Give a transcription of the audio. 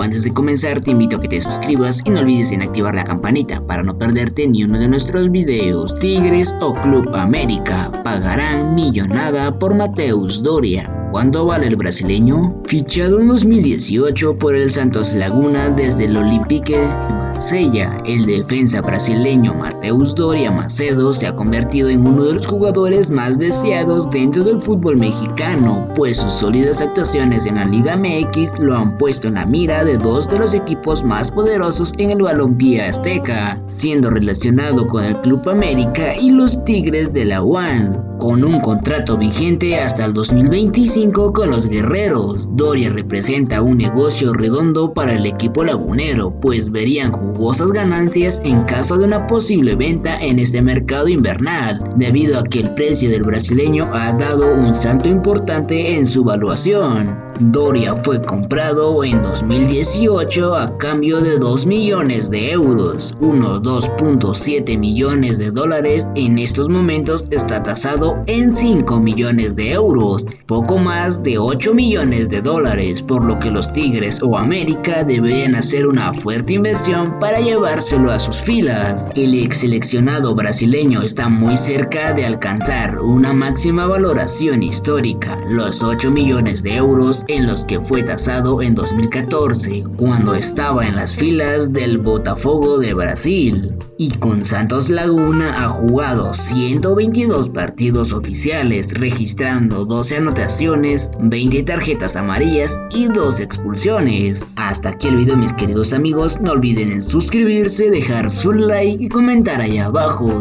antes de comenzar te invito a que te suscribas y no olvides en activar la campanita para no perderte ni uno de nuestros videos. Tigres o Club América pagarán millonada por Mateus Doria. ¿Cuánto vale el brasileño? Fichado en 2018 por el Santos Laguna desde el Olympique Sella, el defensa brasileño Mateus Doria Macedo se ha convertido en uno de los jugadores más deseados dentro del fútbol mexicano, pues sus sólidas actuaciones en la Liga MX lo han puesto en la mira de dos de los equipos más poderosos en el balompié azteca, siendo relacionado con el Club América y los Tigres de la UAN con un contrato vigente hasta el 2025 con los guerreros. Doria representa un negocio redondo para el equipo lagunero, pues verían jugosas ganancias en caso de una posible venta en este mercado invernal, debido a que el precio del brasileño ha dado un salto importante en su valuación. Doria fue comprado en 2018 a cambio de 2 millones de euros, unos 2.7 millones de dólares en estos momentos está tasado en 5 millones de euros, poco más de 8 millones de dólares, por lo que los Tigres o América deberían hacer una fuerte inversión para llevárselo a sus filas. El ex seleccionado brasileño está muy cerca de alcanzar una máxima valoración histórica, los 8 millones de euros en los que fue tasado en 2014, cuando estaba en las filas del Botafogo de Brasil. Y con Santos Laguna ha jugado 122 partidos oficiales, registrando 12 anotaciones, 20 tarjetas amarillas y 2 expulsiones. Hasta aquí el video mis queridos amigos, no olviden en suscribirse, dejar su like y comentar allá abajo.